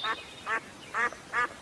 Ah, ah, ah, ah.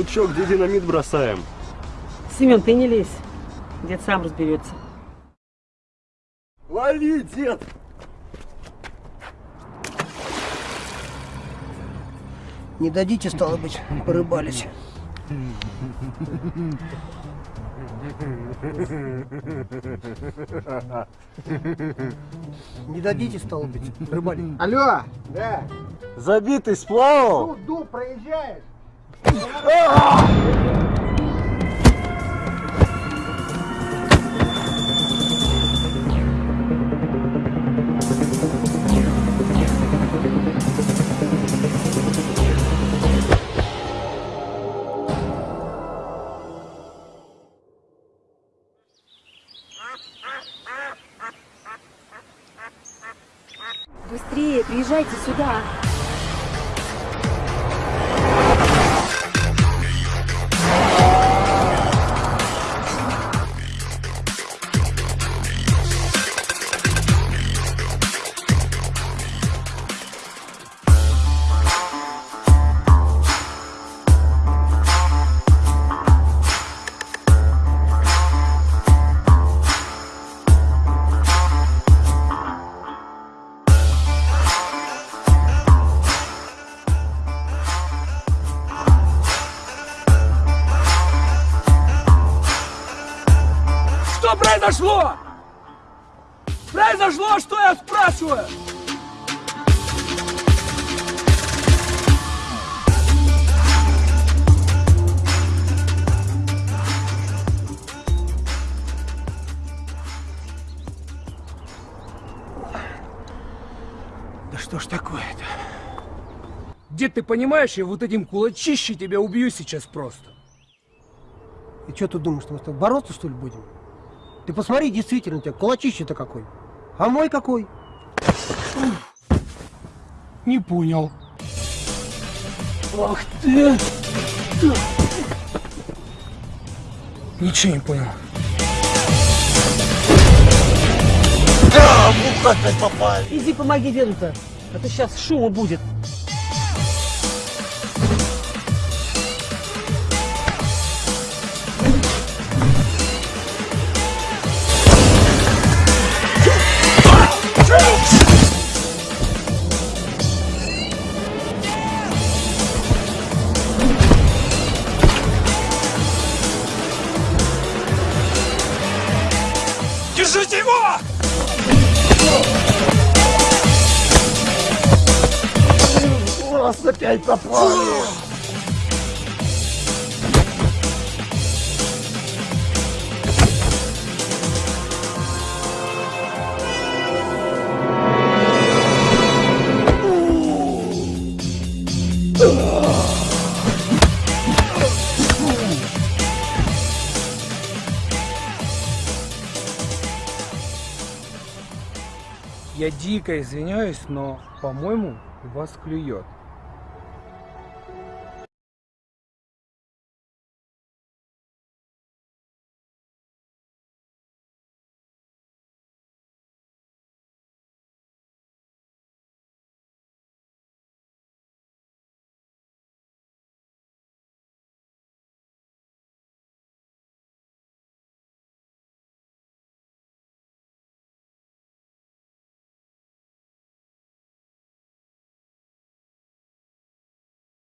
Ну чё, где динамит бросаем? Семен, ты не лезь. Дед сам разберется. Лови, дед! Не дадите, стало быть, порыбались. Не дадите, стало быть, рыбалить. Алло! Да. Забитый сплавал? Ну, дуб проезжаешь? Быстрее, приезжайте сюда. Что произошло? Произошло, что я спрашиваю? Да что ж такое-то? Дед, ты понимаешь, я вот этим кулачище тебя убью сейчас просто. И что ты думаешь, что мы с тобой бороться, что ли, будем? Ты посмотри, действительно, у тебя кулачище-то какой. А мой какой? Не понял. Ах ты! Ничего не понял. Иди помоги деду-то, а то сейчас шума будет. Держите его! Нас опять попали! Я дико извиняюсь, но, по-моему, вас клюет.